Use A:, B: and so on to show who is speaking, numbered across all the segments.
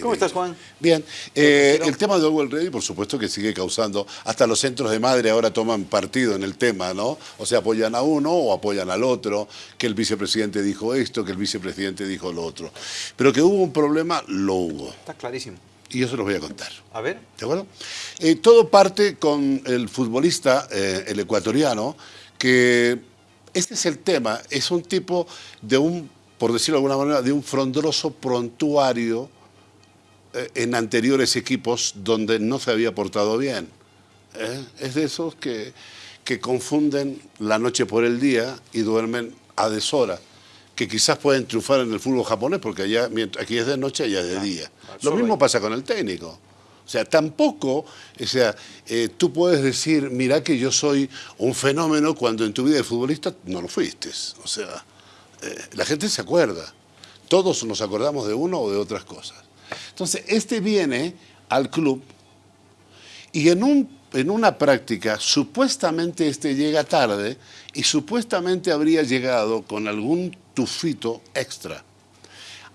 A: ¿Cómo estás, Juan?
B: Bien. Eh, el tema de Orwell Ready, por supuesto que sigue causando, hasta los centros de madre ahora toman partido en el tema, ¿no? O sea, apoyan a uno o apoyan al otro, que el vicepresidente dijo esto, que el vicepresidente dijo lo otro. Pero que hubo un problema, lo hubo.
A: Está clarísimo.
B: Y yo se los voy a contar.
A: A ver.
B: ¿De acuerdo? Eh, todo parte con el futbolista, eh, el ecuatoriano, que este es el tema, es un tipo de un, por decirlo de alguna manera, de un frondoso prontuario en anteriores equipos donde no se había portado bien. ¿eh? Es de esos que, que confunden la noche por el día y duermen a deshora que quizás pueden triunfar en el fútbol japonés, porque allá, aquí es de noche, allá es de día. Lo mismo pasa con el técnico. O sea, tampoco, o sea, eh, tú puedes decir, mira que yo soy un fenómeno cuando en tu vida de futbolista no lo fuiste. O sea, la gente se acuerda. Todos nos acordamos de uno o de otras cosas. Entonces, este viene al club y en, un, en una práctica supuestamente este llega tarde y supuestamente habría llegado con algún tufito extra.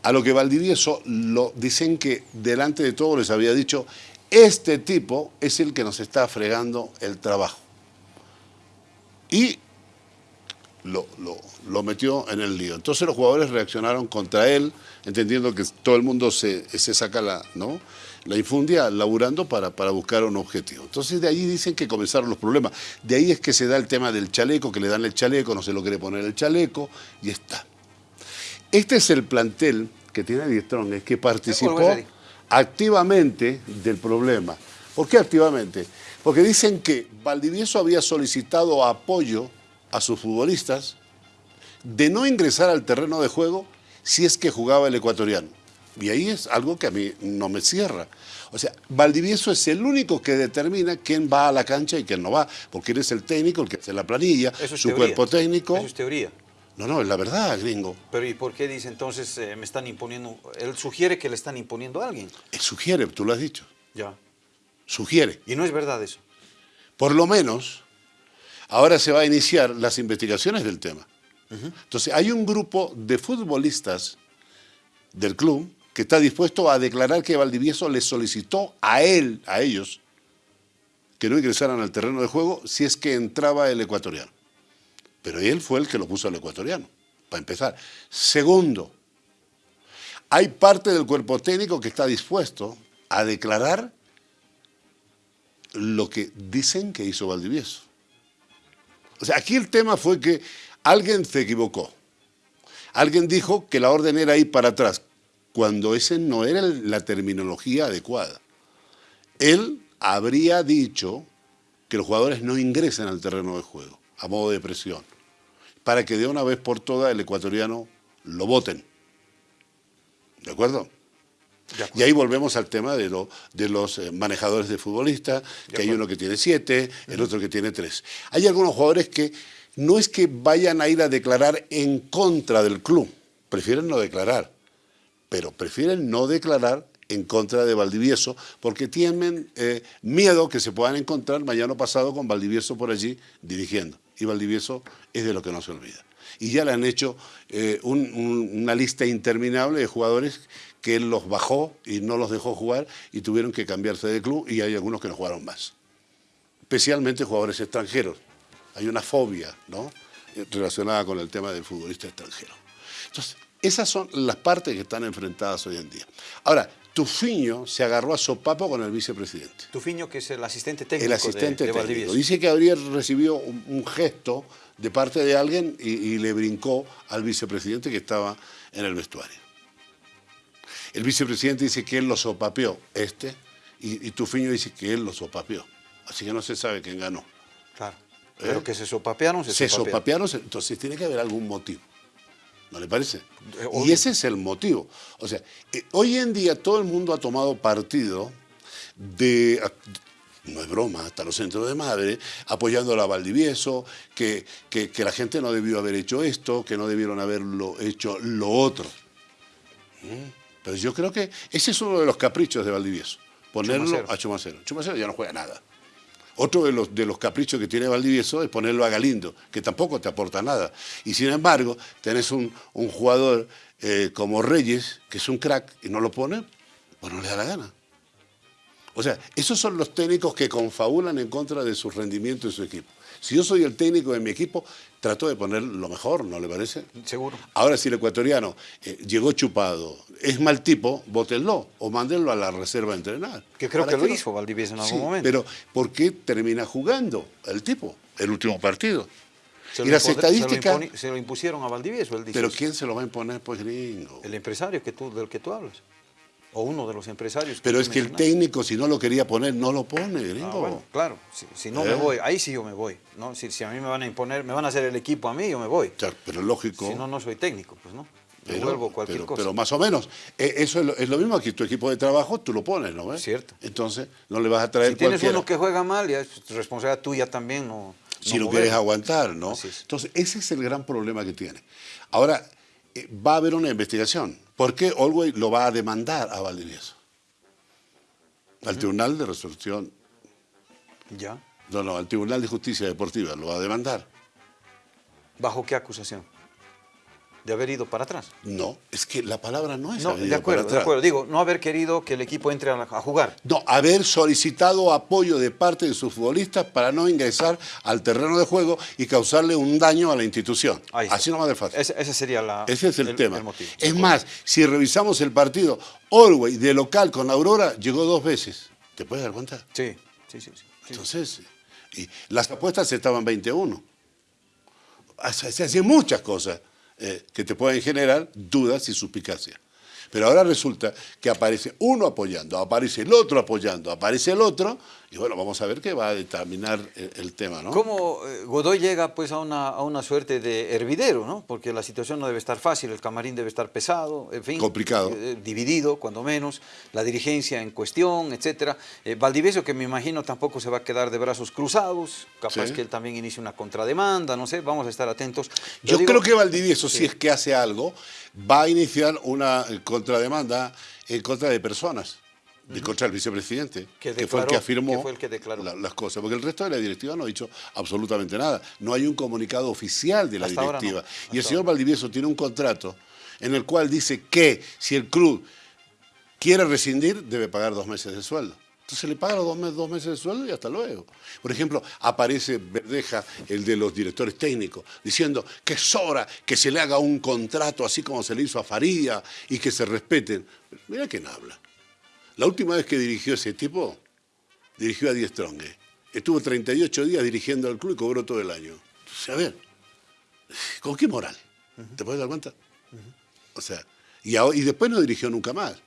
B: A lo que Valdivieso lo dicen que delante de todos les había dicho, este tipo es el que nos está fregando el trabajo. Y lo, lo, metió en el lío. Entonces los jugadores reaccionaron contra él, entendiendo que todo el mundo se, se saca la, ¿no? la infundia laburando para, para, buscar un objetivo. Entonces de ahí dicen que comenzaron los problemas. De ahí es que se da el tema del chaleco, que le dan el chaleco, no se lo quiere poner el chaleco, y está. Este es el plantel que tiene Diestrón, es que participó activamente del problema. ¿Por qué activamente? Porque dicen que Valdivieso había solicitado apoyo a sus futbolistas de no ingresar al terreno de juego si es que jugaba el ecuatoriano. Y ahí es algo que a mí no me cierra. O sea, Valdivieso es el único que determina quién va a la cancha y quién no va, porque él es el técnico, el que hace la planilla, su cuerpo técnico.
A: Eso es teoría.
B: No, no, es la verdad, gringo.
A: Pero ¿y por qué dice entonces eh, me están imponiendo? Él sugiere que le están imponiendo a alguien.
B: Él sugiere, tú lo has dicho.
A: Ya.
B: Sugiere.
A: Y no es verdad eso.
B: Por lo menos, Ahora se va a iniciar las investigaciones del tema. Entonces, hay un grupo de futbolistas del club que está dispuesto a declarar que Valdivieso le solicitó a él, a ellos, que no ingresaran al terreno de juego si es que entraba el ecuatoriano. Pero él fue el que lo puso al ecuatoriano, para empezar. Segundo, hay parte del cuerpo técnico que está dispuesto a declarar lo que dicen que hizo Valdivieso. O sea, aquí el tema fue que alguien se equivocó. Alguien dijo que la orden era ir para atrás, cuando esa no era la terminología adecuada. Él habría dicho que los jugadores no ingresen al terreno de juego, a modo de presión, para que de una vez por todas el ecuatoriano lo voten. ¿De acuerdo? Y ahí volvemos al tema de, los eh, manejadores de futbolistas, que hay uno que tiene siete, el otro que tiene tres. Hay algunos jugadores que no es que vayan a ir a declarar en contra del club, prefieren no declarar, pero prefieren no declarar en contra de Valdivieso porque tienen eh, miedo que se puedan encontrar mañana pasado con Valdivieso por allí dirigiendo. Y Valdivieso es de lo que no se olvida. Y ya le han hecho eh, una lista interminable de jugadores que él los bajó y no los dejó jugar y tuvieron que cambiarse de club y hay algunos que no jugaron más. Especialmente jugadores extranjeros. Hay una fobia ¿no? relacionada con el tema del futbolista extranjero. Entonces, esas son las partes que están enfrentadas hoy en día. Ahora, Tufiño se agarró a sopapo con el vicepresidente.
A: Tufiño, que es el asistente técnico
B: El asistente
A: de,
B: técnico. Dice que habría recibido un, gesto de parte de alguien y le brincó al vicepresidente que estaba en el vestuario. El vicepresidente dice que él lo sopapeó, este, y, Tufiño dice que él lo sopapeó. Así que no se sabe quién ganó.
A: Claro. ¿Eh? Pero que se sopapearon,
B: se, se sopapearon. entonces tiene que haber algún motivo. ¿No le parece? Eh, y ese es el motivo. O sea, eh, hoy en día todo el mundo ha tomado partido de, no es broma, hasta los centros de madre, apoyando a la Valdivieso, que, que, la gente no debió haber hecho esto, que no debieron haberlo hecho lo otro. ¿Mm? Pero yo creo que ese es uno de los caprichos de Valdivieso, ponerlo a Chumacero. Chumacero ya no juega nada. Otro de los, de los caprichos que tiene Valdivieso es ponerlo a Galindo, que tampoco te aporta nada. Y sin embargo, tenés un, jugador eh, como Reyes, que es un crack, y no lo pone Pues no le da la gana. O sea, esos son los técnicos que confabulan en contra de su rendimiento de su equipo. Si yo soy el técnico de mi equipo, trato de poner lo mejor, ¿no le parece?
A: Seguro.
B: Ahora, si el ecuatoriano eh, llegó chupado, es mal tipo, bótenlo o mándenlo a la reserva a entrenar.
A: Que creo
B: ¿Para
A: que lo hizo Valdivieso en algún
B: Sí,
A: momento.
B: Pero, ¿por qué termina jugando el tipo, el último partido?
A: Se
B: y las
A: impone-
B: estadísticas...
A: Se lo, se lo impusieron a Valdivieso, él dice.
B: Pero. ¿quién se lo va a imponer, pues, gringo?
A: El empresario que tú, del que tú hablas. O uno de los empresarios.
B: Pero es que el técnico, si no lo quería poner, no lo pone, gringo.
A: Ah, bueno, claro. Si, si no
B: ¿Eh?
A: me voy, ahí sí yo me voy. ¿no? Si, si a mí me van a imponer, me van a hacer el equipo a mí, yo me voy.
B: O sea, pero lógico.
A: Si no, no soy técnico, pues no.
B: pero,
A: Devuelvo cualquier
B: pero-
A: cosa.
B: pero más o menos. Eh, Eso es lo, es lo mismo que tu equipo de trabajo, tú lo pones, ¿no ves?
A: Cierto.
B: Entonces, no le vas a traer
A: si tienes
B: cualquiera.
A: uno que juega mal, ya es responsabilidad tuya también. No,
B: si
A: no
B: lo quieres aguantar, ¿no? Entonces, ese es el gran problema que tiene. Ahora, eh, va a haber una investigación. ¿Por qué Olwey lo va a demandar a Valdivieso? Al Tribunal de Resolución,
A: Ya.
B: no, no, al Tribunal de Justicia Deportiva lo va a demandar.
A: ¿Bajo qué acusación? De haber ido para atrás.
B: No, es que la palabra no es
A: No,
B: haber
A: de
B: ido
A: acuerdo,
B: para
A: de acuerdo. Digo, no haber querido que el equipo entre a, la- a jugar.
B: No, haber solicitado apoyo de parte de sus futbolistas para no ingresar al terreno de juego y causarle un daño a la institución. Así no más de fácil.
A: Ese, ese sería la,
B: Ese es el, tema.
A: motivo.
B: es más, si revisamos el partido, Orway de local con Aurora llegó dos veces. ¿Te puedes dar cuenta?
A: Sí, sí, sí.
B: Entonces, y las apuestas estaban 21. Se se hacían muchas cosas eh, que te pueden generar dudas y suspicacias. Pero ahora resulta que aparece uno apoyando, aparece el otro apoyando, aparece el otro, y bueno, vamos a ver qué va a determinar el, el tema, ¿no?
A: ¿Cómo eh, Godoy llega pues a una, a una suerte de hervidero, ¿no? Porque la situación no debe estar fácil, el camarín debe estar pesado, en fin.
B: Complicado.
A: eh, dividido, cuando menos, la dirigencia en cuestión, etcétera. Eh, Valdivieso, que me imagino tampoco se va a quedar de brazos cruzados, capaz
B: Sí.
A: que él también inicie una contrademanda, no sé, vamos a estar atentos.
B: Yo
A: digo-
B: creo que Valdivieso, si
A: Sí.
B: es que hace algo, va a iniciar una eh, contrademanda en contra de personas, de contra el vicepresidente,
A: Que
B: que, fue el que afirmó
A: que fue el que declaró.
B: la- las cosas. Porque el resto de la directiva no ha dicho absolutamente nada. No hay un comunicado oficial de la
A: Hasta ahora no,
B: directiva. y el señor
A: ahora.
B: Valdivieso tiene un contrato en el cual dice que si el club quiere rescindir, debe pagar dos meses de sueldo. Entonces le paga los dos, meses, dos meses de sueldo y hasta luego. Por ejemplo, aparece Verdeja, el de los directores técnicos, diciendo que es hora que se le haga un contrato así como se le hizo a Faría y que se respeten. Mira quién habla. La última vez que dirigió ese tipo, dirigió a Diez Stronge. Estuvo 38 días dirigiendo al club y cobró todo el año. Entonces, a ver, ¿con qué moral? ¿Te puedes dar cuenta? O sea, y después no dirigió nunca más.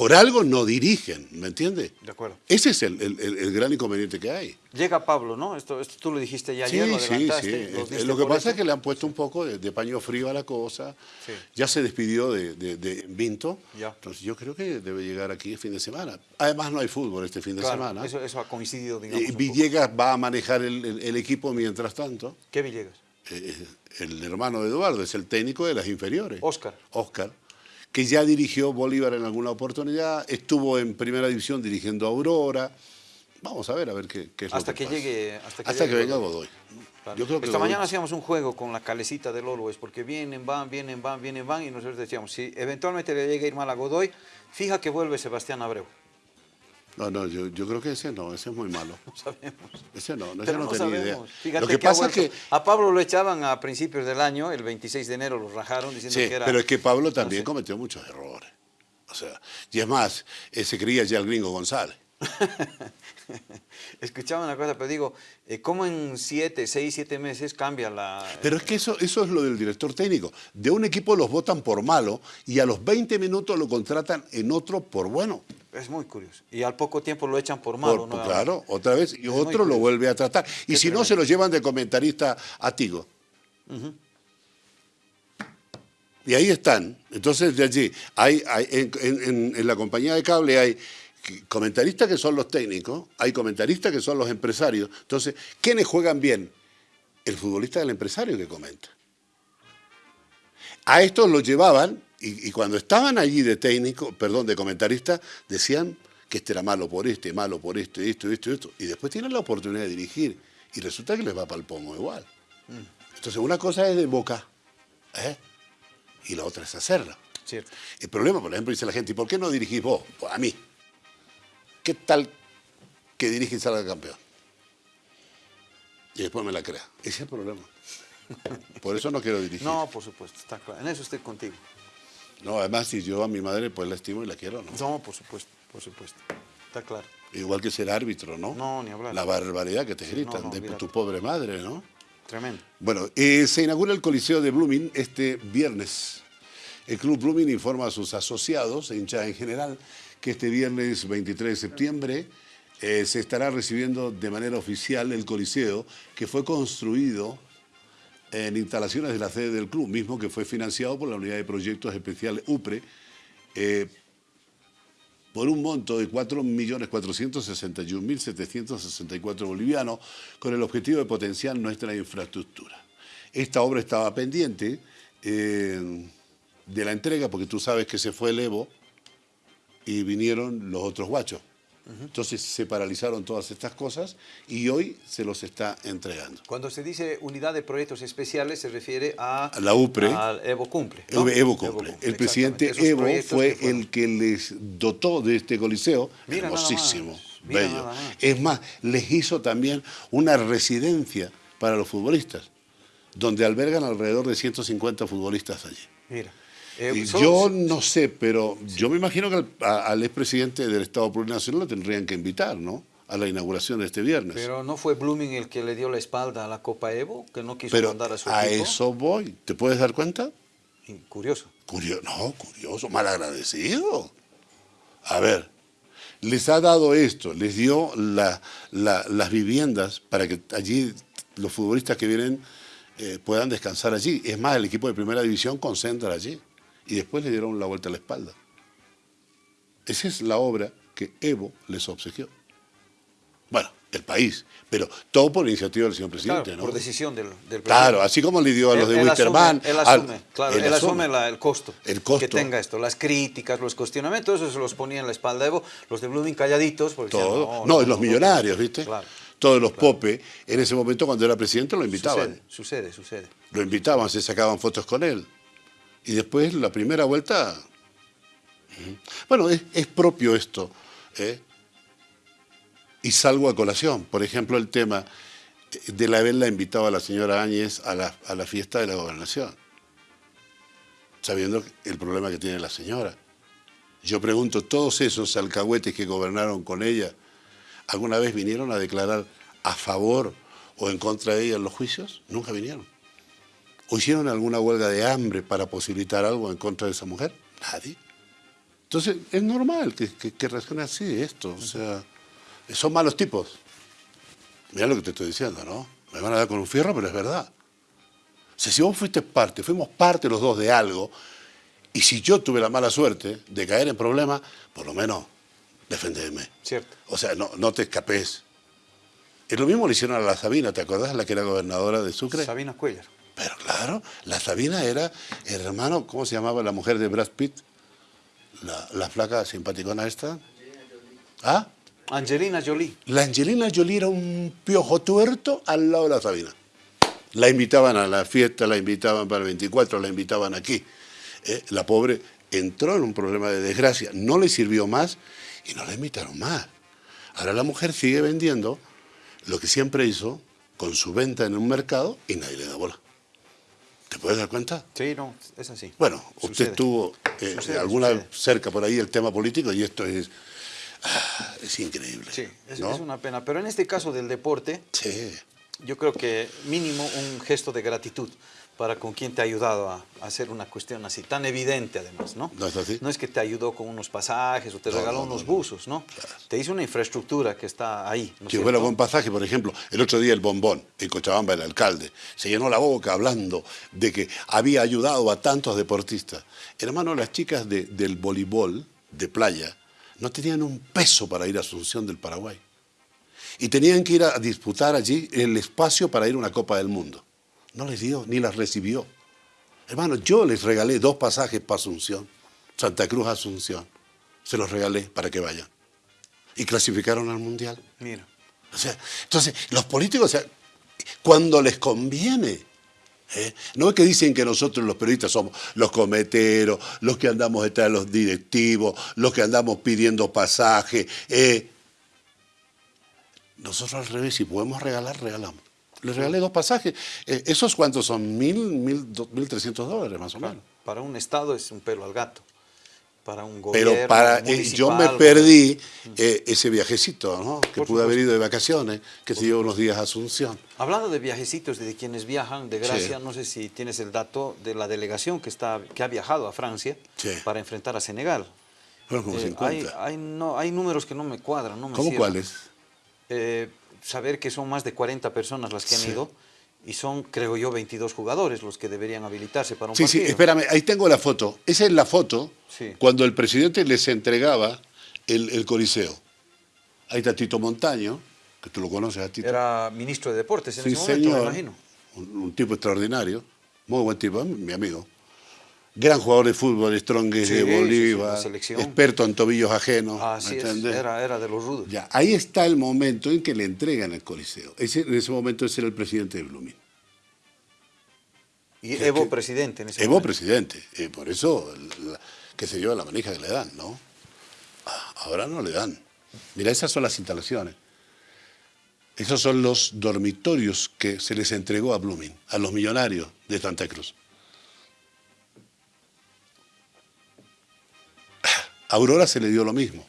B: Por algo no dirigen, ¿me entiendes?
A: De acuerdo.
B: Ese es el, el- el- gran inconveniente que hay.
A: Llega Pablo, ¿no? Esto, esto tú lo dijiste ya
B: Sí,
A: ayer, lo
B: sí,
A: adelantaste.
B: sí. Eh,
A: diste
B: Lo que pasa es que le han puesto un poco de, de paño frío a la cosa.
A: Sí.
B: Ya se despidió de, de- de Vinto.
A: Ya.
B: Entonces yo creo que debe llegar aquí el fin de semana. Además no hay fútbol este fin de
A: Claro,
B: semana.
A: Eso, eso ha coincidido, digamos.
B: Eh,
A: un poco.
B: Villegas va a manejar el, el- el equipo mientras tanto.
A: ¿Qué Villegas?
B: Eh, el hermano de Eduardo es el técnico de las inferiores.
A: Oscar.
B: Oscar, que ya dirigió Bolívar en alguna oportunidad, estuvo en primera división dirigiendo a Aurora. Vamos a ver, a ver qué, qué es
A: Hasta
B: lo que,
A: que
B: pasa.
A: llegue- hasta que
B: Hasta
A: llegue
B: que venga
A: Godoy.
B: Godoy.
A: Claro.
B: Yo creo que
A: Esta
B: Godoy-
A: mañana hacíamos un juego con la calecita del Always, porque vienen, van, vienen, van, vienen, van, y nosotros decíamos, si eventualmente le llega a ir mal a Godoy, fija que vuelve Sebastián Abreu.
B: No, no, yo, yo creo que ese no, ese es muy malo.
A: No sabemos.
B: Ese no, no, ese no,
A: no
B: tenía
A: sabemos.
B: idea.
A: Fíjate
B: Lo que, pasa es que...
A: A Pablo lo echaban a principios del año, el 26 de enero lo rajaron diciendo
B: Sí,
A: que era...
B: pero es que Pablo también
A: sé.
B: cometió muchos errores. O sea, y es más, eh, se creía ya el gringo González.
A: Escuchaba una cosa, pero digo, eh, ¿cómo en siete, seis, siete meses cambia la...
B: Pero es que eso, eso es lo del director técnico. De un equipo los votan por malo y a los 20 minutos lo contratan en otro por bueno.
A: Es muy curioso. Y al poco tiempo lo echan por malo.
B: por-
A: nuevamente.
B: claro, otra vez, y
A: Es
B: otro lo vuelve a tratar. Y
A: Qué
B: si no, se lo llevan de comentarista a Tigo. Y ahí están. Entonces, de allí, hay, hay- en, en- en- en la compañía de cable hay comentaristas que son los técnicos, hay comentaristas que son los empresarios. Entonces, ¿quiénes juegan bien? El futbolista del empresario que comenta. A estos los llevaban y, y cuando estaban allí de técnico, perdón, de comentarista, decían que este era malo por este, malo por este, esto, esto, esto. Y después tienen la oportunidad de dirigir y resulta que les va para el pomo igual. Entonces una cosa es de boca ¿eh? y la otra es hacerla.
A: Cierto.
B: El problema, por ejemplo, dice la gente, ¿y por qué no dirigís vos? Pues a mí. ¿Qué tal que dirige y salga campeón? Y después me la crea. Ese es el problema. Por eso no quiero dirigir.
A: No, por supuesto, está claro. En eso estoy contigo.
B: No, además, si yo a mi madre, pues la estimo y la quiero, ¿no?
A: No, por supuesto, por supuesto. Está claro.
B: Igual que ser árbitro, ¿no?
A: No, ni hablar.
B: La barbaridad que te
A: Sí,
B: gritan
A: no, no,
B: de tu pobre madre, ¿no?
A: Tremendo.
B: Bueno, eh, se inaugura el Coliseo de Blooming este viernes. El Club Blooming informa a sus asociados hinchas en general que este viernes 23 de septiembre eh, se estará recibiendo de manera oficial el Coliseo que fue construido en instalaciones de la sede del club, mismo que fue financiado por la Unidad de Proyectos Especiales UPRE eh, por un monto de 4.461.764 bolivianos con el objetivo de potenciar nuestra infraestructura. Esta obra estaba pendiente eh, de la entrega porque tú sabes que se fue el Evo y vinieron los otros guachos. Entonces se paralizaron todas estas cosas y hoy se los está entregando.
A: Cuando se dice unidad de proyectos especiales, se refiere a,
B: la UPRE.
A: al Evo Cumple. ¿no?
B: Evo, Evo cumple. El presidente Evo fue
A: que
B: el que les dotó de este coliseo,
A: Mira
B: hermosísimo,
A: más,
B: bello.
A: más.
B: Es más, les hizo también una residencia para los futbolistas, donde albergan alrededor de 150 futbolistas allí.
A: Mira. Eh,
B: yo no sé, pero yo me imagino que al, a- al expresidente del Estado Plurinacional lo tendrían que invitar, ¿no? A la inauguración de este viernes.
A: Pero no fue Blooming el que le dio la espalda a la Copa Evo, que no quiso
B: Pero
A: mandar a su
B: a
A: equipo.
B: eso voy. ¿Te puedes dar cuenta?
A: Curioso.
B: Curioso, no, curioso, malagradecido. A ver, les ha dado esto, les dio la- la- las viviendas para que allí los futbolistas que vienen eh, puedan descansar allí. Es más, el equipo de primera división concentra allí. Y después le dieron la vuelta a la espalda. Esa es la obra que Evo les obsequió. Bueno, el país, pero todo por iniciativa del señor presidente,
A: Claro,
B: ¿no?
A: por decisión del, del presidente.
B: Claro, así como le dio a los
A: Él-
B: de
A: él
B: Wisterman.
A: asume, Él
B: al-
A: asume, claro, él,
B: él
A: asume
B: asume.
A: la- el costo.
B: El costo.
A: Que tenga esto, las críticas, los cuestionamientos, eso se los ponía en la espalda de Evo, los de Blooming calladitos. Porque decían,
B: Todo. No, y los millonarios, ¿viste?
A: Claro.
B: Todos los popes, en ese momento cuando era presidente lo invitaban.
A: Sucede, sucede, sucede.
B: Lo invitaban, se sacaban fotos con él. Y después la primera vuelta... Bueno, es, es propio esto. ¿eh? Y salgo a colación. Por ejemplo, el tema de la haberla invitado a la señora Áñez a la, a la fiesta de la gobernación. Sabiendo el problema que tiene la señora. Yo pregunto, ¿todos esos alcahuetes que gobernaron con ella alguna vez vinieron a declarar a favor o en contra de ella en los juicios? Nunca vinieron. ¿O hicieron alguna huelga de hambre para posibilitar algo en contra de esa mujer? Nadie. Entonces, es normal que, que, que reaccione así esto. O sea, son malos tipos. Mira lo que te estoy diciendo, ¿no? Me van a dar con un fierro, pero es verdad. O sea, si vos fuiste parte, fuimos parte los dos de algo, y si yo tuve la mala suerte de caer en problemas, por lo menos defendeme.
A: Cierto.
B: O sea, no, no te escapes. Y lo mismo le hicieron a la Sabina, ¿te acordás? La que era gobernadora de Sucre.
A: Sabina Cuellar.
B: Pero claro, la Sabina era el hermano, ¿cómo se llamaba la mujer de Brad Pitt? La, la flaca simpaticona esta. ¿Ah?
A: Angelina Jolie.
B: La Angelina Jolie era un piojo tuerto al lado de la Sabina. La invitaban a la fiesta, la invitaban para el 24, la invitaban aquí. Eh, la pobre entró en un problema de desgracia, no le sirvió más y no la invitaron más. Ahora la mujer sigue vendiendo lo que siempre hizo con su venta en un mercado y nadie le da bola. ¿Te puedes dar cuenta?
A: Sí, no, es así.
B: Bueno, usted
A: Sucede.
B: tuvo eh,
A: Sucede,
B: alguna
A: sucede.
B: cerca por ahí el tema político y esto es, ah, es increíble.
A: Sí, es,
B: ¿no?
A: es una pena. Pero en este caso del deporte,
B: Sí.
A: yo creo que mínimo un gesto de gratitud para con quien te ha ayudado a, a hacer una cuestión así, tan evidente además, ¿no?
B: ¿No es así?
A: No es que te ayudó con unos pasajes o te
B: No,
A: regaló
B: no, no,
A: unos
B: no.
A: buzos, ¿no? Te hizo una infraestructura que está ahí, ¿no es
B: Si fuera buen pasaje, por ejemplo, el otro día el bombón, en Cochabamba, el alcalde, se llenó la boca hablando de que había ayudado a tantos deportistas. Hermano, las chicas de- del voleibol de playa no tenían un peso para ir a Asunción del Paraguay. Y tenían que ir a disputar allí el espacio para ir a una Copa del Mundo. No les dio, ni las recibió. Hermano, yo les regalé dos pasajes para Asunción, Santa Cruz Asunción. Se los regalé para que vayan. Y clasificaron al Mundial.
A: Mira,
B: O sea, entonces, los políticos, o sea, cuando les conviene, ¿eh? No es que dicen que nosotros los periodistas somos los cometeros, los que andamos detrás de los directivos, los que andamos pidiendo pasaje. eh. Nosotros al revés, si podemos regalar, regalamos. Les regalé dos pasajes. Eh, ¿Esos cuántos son? ¿Mil, mil, dos- mil trescientos dólares más o menos?
A: Para un Estado es un pelo al gato. Para un
B: Pero
A: gobierno
B: para, eh, yo me perdí eh, ese viajecito, ¿no? Que
A: Por
B: pude haber ido de vacaciones, que se llevó unos días a Asunción.
A: Hablando de viajecitos de quienes viajan, de Gracia,
B: Sí.
A: no sé si tienes el dato de la delegación que, está, que ha viajado a Francia
B: Sí.
A: para enfrentar a Senegal.
B: Fueron como
A: Eh,
B: 50.
A: hay, hay, no, hay números que no me cuadran, no me
B: ¿Cómo cuáles?
A: Eh, saber que son más de 40 personas las que han
B: Sí.
A: ido y son, creo yo, 22 jugadores los que deberían habilitarse para un
B: Sí, sí,
A: partido.
B: espérame, ahí tengo la foto. Esa es la foto
A: Sí.
B: cuando el presidente les entregaba el, el Coliseo. Ahí está Tito Montaño, que tú lo conoces a Tito.
A: Era ministro de Deportes en
B: sí,
A: ese momento, me
B: señor.
A: imagino.
B: Un, un tipo extraordinario, muy buen tipo, mi amigo. Gran jugador de fútbol, Strongest
A: Sí,
B: de
A: sí, sí,
B: Bolívar, experto en tobillos ajenos.
A: Así
B: ¿me
A: es,
B: entendés?
A: era, era de los rudos.
B: Ya, ahí está el momento en que le entregan el Coliseo. Ese, en ese momento ese era el presidente de Blooming.
A: Y
B: Que-
A: Evo
B: que-
A: presidente en ese
B: Evo
A: momento.
B: presidente, eh, por eso, la- qué sé yo, la manija que le dan, ¿no? Ah, Ahora no le dan. Mira, esas son las instalaciones. Esos son los dormitorios que se les entregó a Blooming, a los millonarios de Santa Cruz. A Aurora se le dio lo mismo.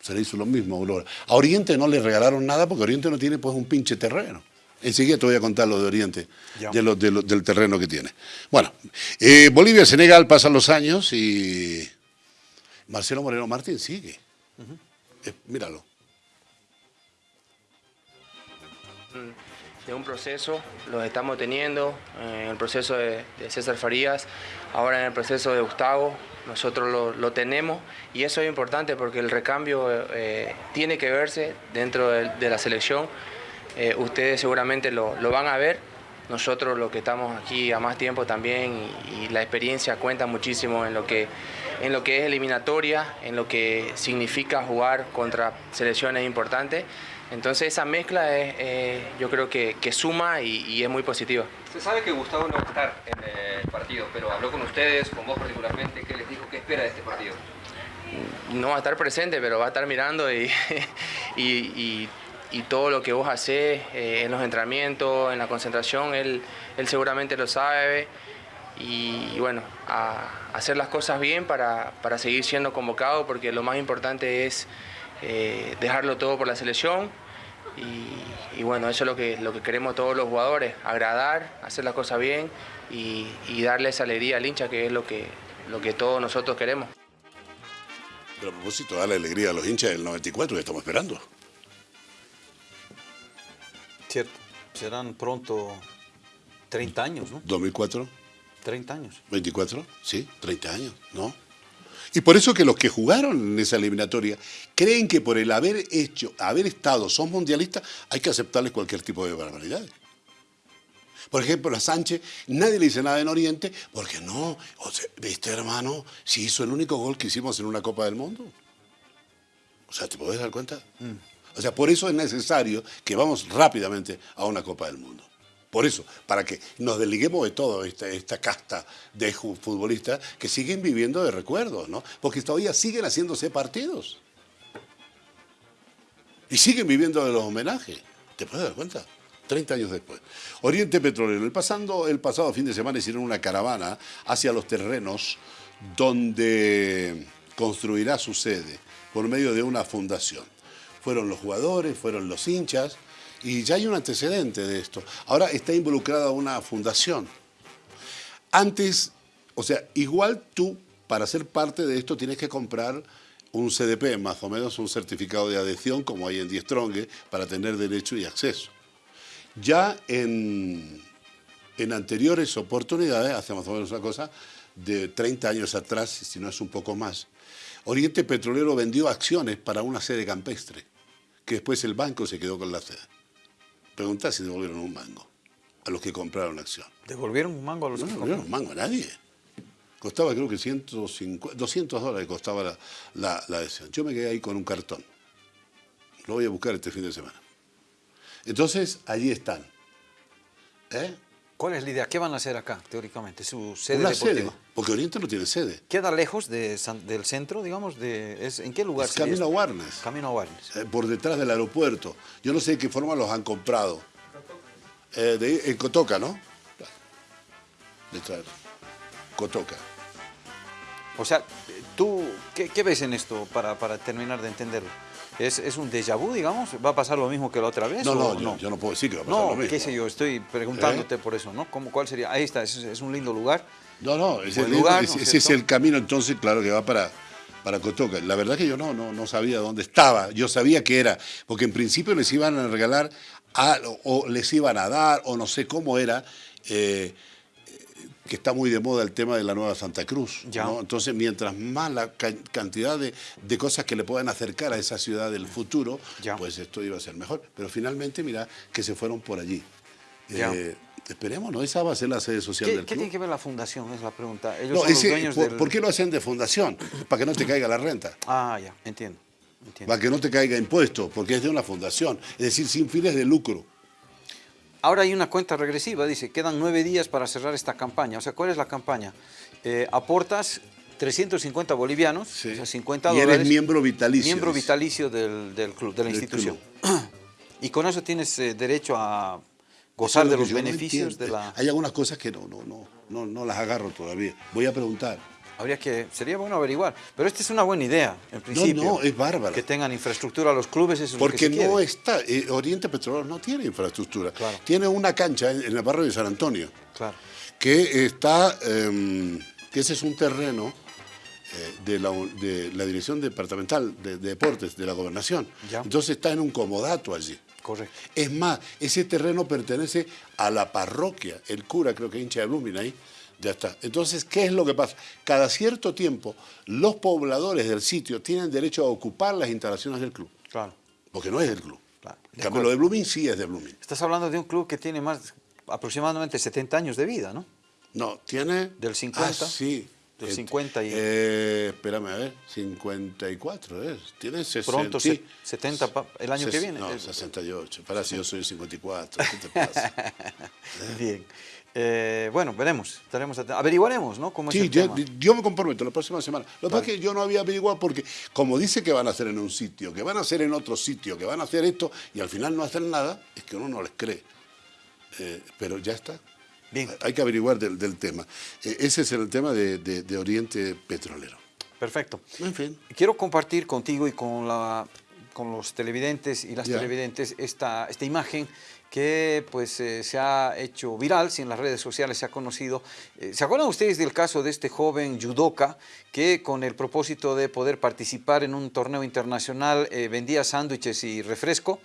B: Se le hizo lo mismo a Aurora. A Oriente no le regalaron nada porque Oriente no tiene pues un pinche terreno. Enseguida te voy a contar lo de Oriente, de lo- de lo- del terreno que tiene. Bueno, eh, Bolivia-Senegal pasan los años y Marcelo Moreno Martín sigue. Eh, míralo.
C: de un proceso, los estamos teniendo, eh, en el proceso de, de César Farías, ahora en el proceso de Gustavo, nosotros lo, tenemos y eso es importante porque el recambio eh, tiene que verse dentro de, de la selección, Eh, ustedes seguramente lo, lo van a ver, nosotros los que estamos aquí a más tiempo también y, y la experiencia cuenta muchísimo en lo que en lo que es eliminatoria, en lo que significa jugar contra selecciones importantes. Entonces esa mezcla es, eh, yo creo que, que suma y, y es muy positiva.
D: Se sabe que Gustavo no va a estar en el partido, pero habló con ustedes, con vos particularmente, ¿qué les dijo? ¿Qué espera de este partido?
C: No va a estar presente, pero va a estar mirando y, y, y- todo lo que vos hacés eh, en los entrenamientos, en la concentración, él, él seguramente lo sabe. Y, bueno, hacer las cosas bien para, para seguir siendo convocado, porque lo más importante es eh, dejarlo todo por la selección. Y, bueno, eso es lo que, lo que queremos todos los jugadores, agradar, hacer las cosas bien y, y darle esa alegría al hincha, que es lo que, lo que todos nosotros queremos.
B: Pero a propósito, darle alegría a los hinchas del 94 que estamos esperando.
A: Cierto. Serán pronto 30 años, ¿no?
B: 2004,
A: 30 años.
B: 24, sí, 30 años, ¿no? Y por eso que los que jugaron en esa eliminatoria creen que por el haber hecho, haber estado, son mundialistas, hay que aceptarles cualquier tipo de barbaridades. Por ejemplo, a Sánchez, nadie le dice nada en Oriente, porque no, o sea, viste hermano, si hizo el único gol que hicimos en una Copa del Mundo. O sea, ¿te podés dar cuenta? O sea, por eso es necesario que vamos rápidamente a una Copa del Mundo. Por eso, para que nos desliguemos de toda esta, casta de futbolistas que siguen viviendo de recuerdos, ¿no? Porque todavía siguen haciéndose partidos. Y siguen viviendo de los homenajes. ¿Te puedes dar cuenta? 30 años después. Oriente Petrolero. El, el pasado fin de semana hicieron una caravana hacia los terrenos donde construirá su sede por medio de una fundación. Fueron los jugadores, fueron los hinchas y ya hay un antecedente de esto. Ahora está involucrada una fundación. Antes, o sea, igual tú para ser parte de esto tienes que comprar un CDP, más o menos un certificado de adhesión como hay en Die Strong, para tener derecho y acceso. Ya en, en anteriores oportunidades, hace más o menos una cosa, de 30 años atrás, si no es un poco más, Oriente Petrolero vendió acciones para una sede campestre, que después el banco se quedó con la sede. Preguntá si devolvieron un mango a los que compraron la acción.
A: ¿Devolvieron un mango a los
B: No
A: que
B: le devolvieron un mango a nadie. Costaba creo que 150, 200 dólares costaba la, la, la adhesión. Yo me quedé ahí con un cartón. Lo voy a buscar este fin de semana. Entonces, allí están. ¿Eh?
A: ¿Cuál es la idea? ¿Qué van a hacer acá, teóricamente? Su sede
B: Una
A: deportiva.
B: sede, porque Oriente no tiene sede.
A: ¿Queda lejos de San- del centro, digamos? De, es- ¿En qué lugar
B: Es camino a
A: esto?
B: Warnes.
A: Camino a Warnes.
B: eh, por detrás del aeropuerto. Yo no sé de qué forma los han comprado. Eh, de, en Cotoca, ¿no? Detrás. Cotoca.
A: O sea, ¿tú qué, qué ves en esto para, para terminar de entenderlo? ¿Es, ¿Es un déjà vu, digamos? ¿Va a pasar lo mismo que la otra vez?
B: No,
A: o
B: no, yo, yo no puedo decir que va a pasar
A: No,
B: lo mismo.
A: qué sé yo, estoy preguntándote por eso, ¿no? ¿Cómo, ¿Cuál sería? Ahí está, es, es un lindo lugar.
B: No, no, ese,
A: lugar,
B: ese-
A: ¿no es
B: ese es el camino entonces, claro, que va para, para Cotoca. La verdad que yo no, no, no sabía dónde estaba, yo sabía que era, porque en principio les iban a regalar a- o les iban a dar, o no sé cómo era, eh, que está muy de moda el tema de la nueva Santa Cruz. Entonces, mientras más la ca- cantidad de, de cosas que le puedan acercar a esa ciudad del futuro,
A: Ya.
B: pues esto iba a ser mejor. Pero finalmente, mira, que se fueron por allí. Eh, esperemos, ¿no? Esa va a ser la sede social
A: ¿Qué,
B: del
A: qué
B: club.
A: tiene que ver la fundación? Es la pregunta. Ellos
B: No,
A: son
B: ese-
A: los dueños
B: ¿por,
A: del...
B: por qué lo hacen de fundación? Para que no te caiga la renta,
A: Ah, ya, entiendo. entiendo.
B: para que no te caiga impuesto, porque es de una fundación, es decir, sin fines de lucro.
A: Ahora hay una cuenta regresiva, dice, quedan nueve días para cerrar esta campaña. O sea, ¿cuál es la campaña? Eh, aportas 350 bolivianos,
B: Sí.
A: o sea, 50
B: Y eres
A: dólares.
B: miembro vitalicio,
A: Miembro vitalicio del, del club, de la
B: Del
A: institución. Y con eso tienes eh, derecho a gozar de
B: lo
A: los
B: no
A: beneficios de la...
B: Hay algunas cosas que no, no, no, no, no las agarro todavía. Voy a preguntar.
A: Habría que, sería bueno averiguar. Pero esta es una buena idea, en principio.
B: no, es bárbara.
A: Que tengan infraestructura los clubes, eso es lo que
B: Porque
A: se
B: no
A: quiere.
B: está, eh, Oriente Petrolero no tiene infraestructura.
A: Claro.
B: Tiene una cancha en, en el barrio de San Antonio,
A: Claro.
B: que está, em, que ese es un terreno eh, de, la, de la Dirección Departamental de, de Deportes de la Gobernación.
A: Ya.
B: Entonces está en un comodato allí.
A: Correcto.
B: Es más, ese terreno pertenece a la parroquia, el cura creo que hincha de Blooming ahí, ya está. Entonces, ¿qué es lo que pasa? Cada cierto tiempo, los pobladores del sitio tienen derecho a ocupar las instalaciones del club,
A: Claro.
B: porque no es del club.
A: Claro, de
B: En cambio, lo de Blooming sí es de Blooming.
A: Estás hablando de un club que tiene más aproximadamente 70 años de vida, ¿no?
B: No, tiene...
A: Del 50.
B: Ah, sí.
A: Del
B: Eh,
A: 50 y-
B: eh, espérame a ver, 54 es. Tiene 60.
A: Pronto,
B: sí.
A: se- 70 pa- el año que viene.
B: No,
A: Eh,
B: 68. Para si yo soy 54. ¿Qué te pasa?
A: Bien. Eh, bueno, veremos, estaremos. Averiguaremos, ¿no? ¿Cómo es
B: Sí,
A: el
B: yo,
A: tema.
B: yo me comprometo la próxima semana. Lo que pasa es que yo no había averiguado porque, como dice que van a hacer en un sitio, que van a hacer en otro sitio, que van a hacer esto, y al final no hacen nada, es que uno no les cree. Eh, pero ya está.
A: Bien.
B: Hay que averiguar del, del tema. Eh, ese es el tema de, de- de Oriente Petrolero.
A: Perfecto.
B: En fin.
A: Quiero compartir contigo y con, la, con los televidentes y las televidentes esta, esta imagen que pues eh, se ha hecho viral, si en las redes sociales se ha conocido. Eh, ¿Se acuerdan ustedes del caso de este joven judoka que con el propósito de poder participar en un torneo internacional eh, vendía sándwiches y refresco?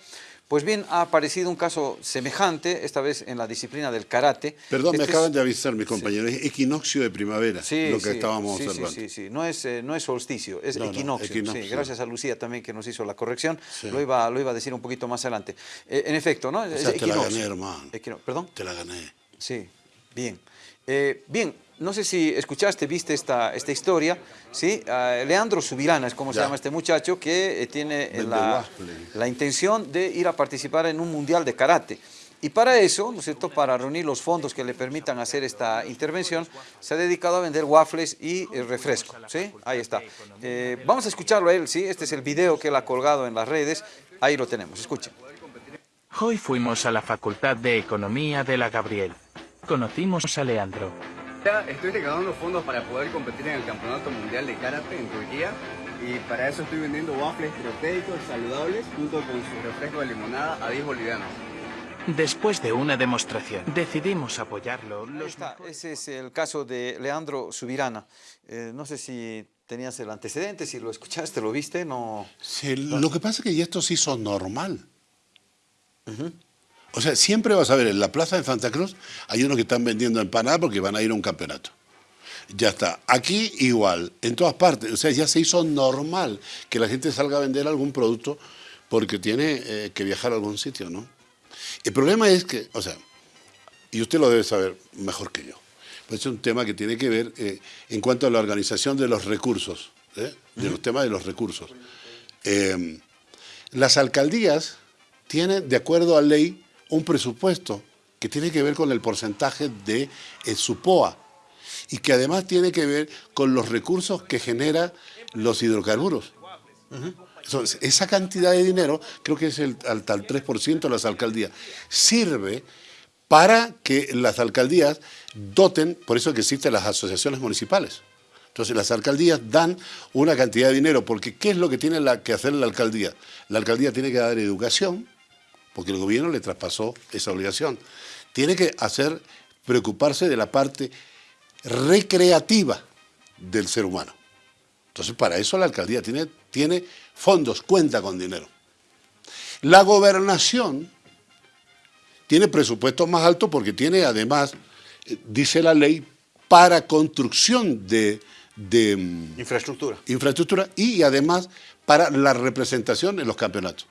A: Pues bien, ha aparecido un caso semejante, esta vez en la disciplina del karate.
B: Perdón, me
A: Este es-
B: acaban de avisar mis compañeros. Es equinoccio de primavera,
A: Sí,
B: lo que
A: sí,
B: estábamos
A: sí, sí,
B: observando.
A: Sí, sí, No es, eh, no es solsticio, es
B: No, no,
A: equinoccio. sí.
B: equinoccio.
A: gracias a Lucía también que nos hizo la corrección.
B: Sí.
A: Lo, iba, lo iba a decir un poquito más adelante. Eh, en efecto, ¿no?
B: O sea, te la gané, hermano.
A: Equino- ¿Perdón?
B: Te la gané.
A: Sí, bien. Eh, bien, no sé si escuchaste, viste esta, esta historia, ¿sí? Leandro Subirana es como se llama este muchacho que eh, tiene la, la intención de ir a participar en un mundial de karate. Y para eso, ¿no es cierto?, para reunir los fondos que le permitan hacer esta intervención, se ha dedicado a vender waffles y eh, refresco, ¿sí? Ahí está. Eh, vamos a escucharlo a él, ¿sí? Este es el video que él ha colgado en las redes. Ahí lo tenemos, escuchen.
E: Hoy fuimos a la Facultad de Economía de la Gabriel. Conocimos a Leandro.
F: Ya Estoy recaudando fondos para poder competir en el Campeonato Mundial de Karate en Turquía y para eso estoy vendiendo waffles proteicos saludables junto con su refresco de limonada a 10 bolivianos.
E: Después de una demostración, decidimos apoyarlo. Los
A: está, ese es el caso de Leandro Subirana. Eh, no sé si tenías el antecedente, si lo escuchaste, lo viste, no...
B: Sí, lo que pasa es que ya esto se hizo normal. O sea, siempre vas a ver en la plaza de Santa Cruz hay unos que están vendiendo empanadas porque van a ir a un campeonato. Ya está. Aquí igual, en todas partes. O sea, ya se hizo normal que la gente salga a vender algún producto porque tiene eh, que viajar a algún sitio, ¿no? El problema es que, o sea, y usted lo debe saber mejor que yo, pues es un tema que tiene que ver eh, en cuanto a la organización de los recursos, ¿eh? de los temas de los recursos. Las alcaldías tienen, de acuerdo a ley, un presupuesto que tiene que ver con el porcentaje de eh, su POA y que además tiene que ver con los recursos que genera los hidrocarburos. Esa cantidad de dinero, creo que es el, al, al 3% de las alcaldías, sirve para que las alcaldías doten, por eso que existen las asociaciones municipales. Entonces las alcaldías dan una cantidad de dinero, porque ¿qué es lo que tiene que hacer la alcaldía? La alcaldía tiene que dar educación, porque el gobierno le traspasó esa obligación. Tiene que hacer, preocuparse de la parte recreativa del ser humano. Entonces para eso la alcaldía tiene, tiene fondos, cuenta con dinero. La gobernación tiene presupuestos más altos porque tiene además, eh, dice la ley, para construcción de, de mm,
A: Infraestructura.
B: infraestructura y además para la representación en los campeonatos.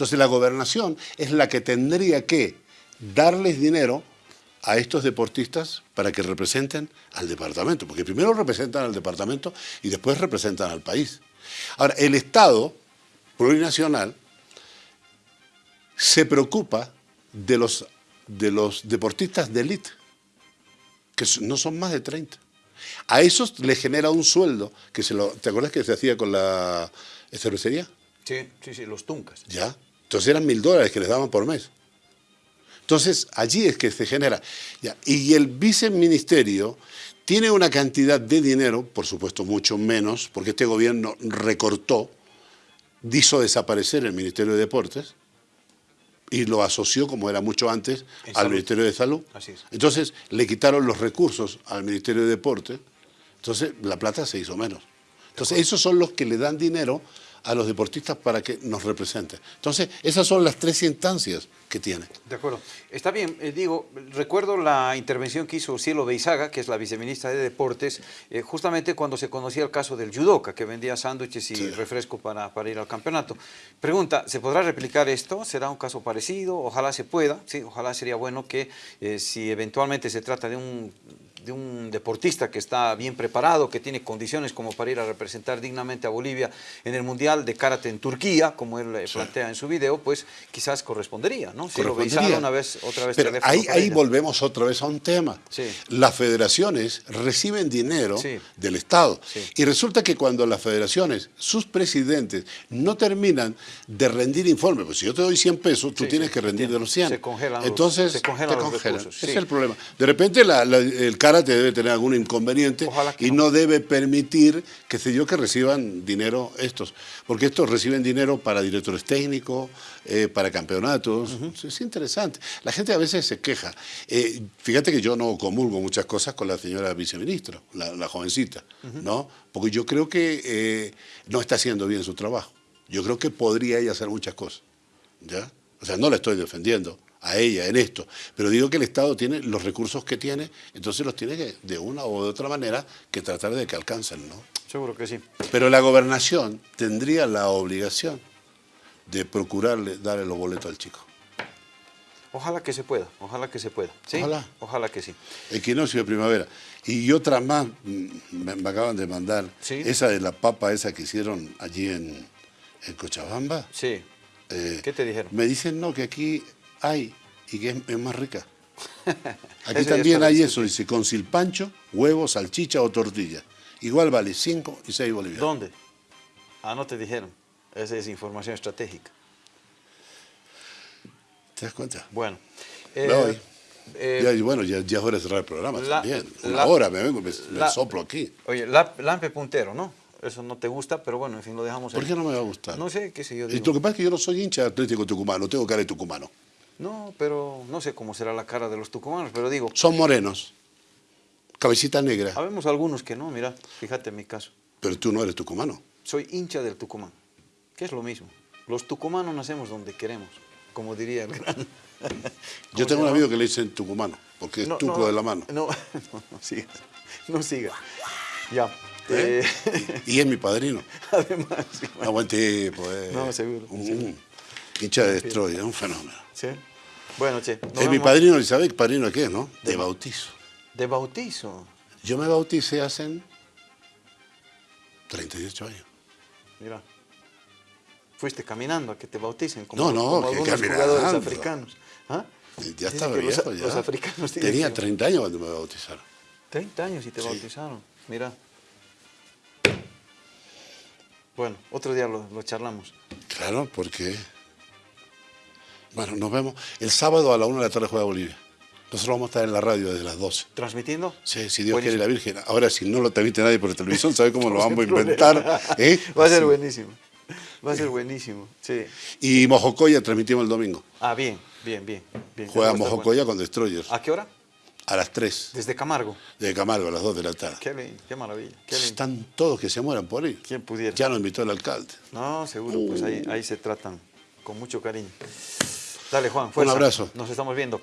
B: Entonces la gobernación es la que tendría que darles dinero a estos deportistas para que representen al departamento, porque primero representan al departamento y después representan al país. Ahora, el Estado plurinacional se preocupa de los, de los deportistas de élite, que no son más de 30. A esos les genera un sueldo, que se lo, ¿te acuerdas que se hacía con la cervecería?
A: Sí, sí, sí, los tuncas.
B: Ya. Entonces eran mil dólares que les daban por mes. Entonces allí es que se genera. Ya. Y el viceministerio tiene una cantidad de dinero, por supuesto mucho menos, porque este gobierno recortó, hizo desaparecer el Ministerio de Deportes y lo asoció, como era mucho antes, al
A: salud.
B: Ministerio de Salud.
A: Así es.
B: Entonces le quitaron los recursos al Ministerio de Deporte, entonces la plata se hizo menos. Entonces esos son los que le dan dinero a los deportistas para que nos representen. Entonces esas son las tres instancias que tiene.
A: De acuerdo. Está bien, eh, digo, recuerdo la intervención que hizo Cielo Beizaga, que es la viceministra de Deportes, eh, justamente cuando se conocía el caso del judoka, que vendía sándwiches y
B: Sí.
A: refresco para, para ir al campeonato. Pregunta, ¿se podrá replicar esto? ¿Será un caso parecido? Ojalá se pueda, sí, ojalá sería bueno que eh, si eventualmente se trata de un de un deportista que está bien preparado, que tiene condiciones como para ir a representar dignamente a Bolivia en el Mundial de Karate en Turquía, como él eh, plantea en su video, pues quizás correspondería, ¿no? Si lo
B: Correspondería.
A: Beizaga una vez, otra vez
B: Pero ahí, ahí volvemos otra vez a un tema.
A: Sí.
B: Las federaciones reciben dinero
A: Sí.
B: del Estado. Y resulta que cuando las federaciones, sus presidentes, no terminan de rendir informes, pues si yo te doy 100 pesos, tú tienes que rendir de los 100.
A: Se congelan los-
B: Entonces,
A: se congelan
B: te
A: los
B: congelan.
A: recursos,
B: Ese
A: sí.
B: es el problema. De repente la- la- el karate debe tener algún inconveniente y
A: no.
B: no debe permitir, que sé yo, que reciban dinero estos. Porque estos reciben dinero para directores técnicos, eh, para campeonatos. Es interesante. La gente a veces se queja. Eh, fíjate que yo no comulgo muchas cosas con la señora viceministra, la, la jovencita, ¿no? Porque yo creo que eh, no está haciendo bien su trabajo. Yo creo que podría ella hacer muchas cosas, ¿ya? O sea, no la estoy defendiendo a ella en esto, pero digo que el Estado tiene los recursos que tiene, entonces los tiene que, de una o de otra manera, que tratar de que alcancen, ¿no?
A: Seguro que sí.
B: Pero la gobernación tendría la obligación de procurarle darle los boletos al chico.
A: Ojalá que se pueda, ojalá que se pueda. ¿sí?
B: Ojalá.
A: Ojalá que sí.
B: Equinoccio de primavera. Y otras más mm, me, me acaban de mandar.
A: Sí.
B: Esa de la papa esa que hicieron allí en, en Cochabamba.
A: Sí.
B: Eh,
A: ¿Qué te dijeron?
B: Me dicen no, que aquí hay y que es, es más rica. Aquí también hay eso, dice, con silpancho, huevo, salchicha o tortilla. Igual vale 5 y 6 bolivianos.
A: ¿Dónde? Ah, no te dijeron. Esa es información estratégica.
B: ¿Te das cuenta?
A: Bueno. Eh,
B: voy.
A: eh,
B: Ya, y bueno, ya, ya es hora de cerrar el programa
A: la-
B: también. Una
A: la-
B: hora me vengo, me, soplo aquí.
A: Oye, la- Lampe puntero, ¿no? Eso no te gusta, pero bueno, en fin, lo dejamos
B: ¿Por
A: ahí.
B: qué no me va a gustar?
A: No sé, qué sé yo.
B: Y
A: digo.
B: lo que pasa es que yo no soy hincha de Atlético Tucumano, tengo cara de tucumano.
A: No, pero no sé cómo será la cara de los tucumanos, pero digo,
B: Son morenos, cabecita negra,
A: habemos algunos que no, mira, fíjate en mi caso.
B: pero tú no eres tucumano.
A: Soy hincha del Tucumán, que es lo mismo. Los tucumanos nacemos donde queremos, como diría el gran.
B: Yo tengo un amigo que le dicen tucumano, porque es
A: No,
B: tuco
A: no,
B: de la mano.
A: No, no, no siga. No siga. Ya.
B: ¿Eh?
A: eh,
B: Y es mi padrino.
A: además,
B: tipo, eh.
A: No, seguro,
B: Un-
A: seguro.
B: hincha de Destroy, es un fenómeno.
A: sí. Bueno, che.
B: Es mi padrino, ¿sabes padrino de qué, no? De bautizo.
A: De bautizo.
B: Yo me bauticé hace 38 años.
A: Mira. fuiste caminando a que te bauticen, como,
B: No, no,
A: como
B: que
A: algunos
B: caminando.
A: jugadores africanos. ¿Ah?
B: Ya estaba
A: que los-
B: viejo, ya.
A: Los africanos
B: Tenía
A: que-
B: 30 años cuando me bautizaron.
A: 30 años y te
B: Sí.
A: bautizaron, mira. Bueno, otro día lo, lo charlamos.
B: Claro, porque... Bueno, nos vemos. El sábado a la 1 de la tarde juega Bolivia. Nosotros vamos a estar en la radio desde las 12.
A: ¿Transmitiendo?
B: Sí, si Dios
A: Buenísimo.
B: quiere la Virgen. Ahora, si no lo transmite nadie por televisión, ¿sabe cómo lo vamos a inventar? ¿Eh?
A: Va a ser buenísimo. Va a ser buenísimo, sí.
B: Y Mojocoya transmitimos el domingo.
A: Ah, bien, bien, bien. bien.
B: Juega Mojocoya con Destroyers.
A: ¿A qué hora?
B: A las 3
A: Desde Camargo.
B: de Camargo, a las 2 de la tarde.
A: Qué lindo, qué maravilla. Qué lindo.
B: Están todos que se mueran por ahí.
A: ¿Quién pudiera?
B: Ya nos invitó el alcalde.
A: No, seguro, pues ahí, ahí se tratan con mucho cariño. Dale, Juan, fuerza.
B: abrazo.
A: Nos estamos viendo.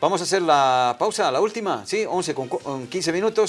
A: Vamos a hacer la pausa, la última, ¿sí? 11 con cu- con 15 minutos.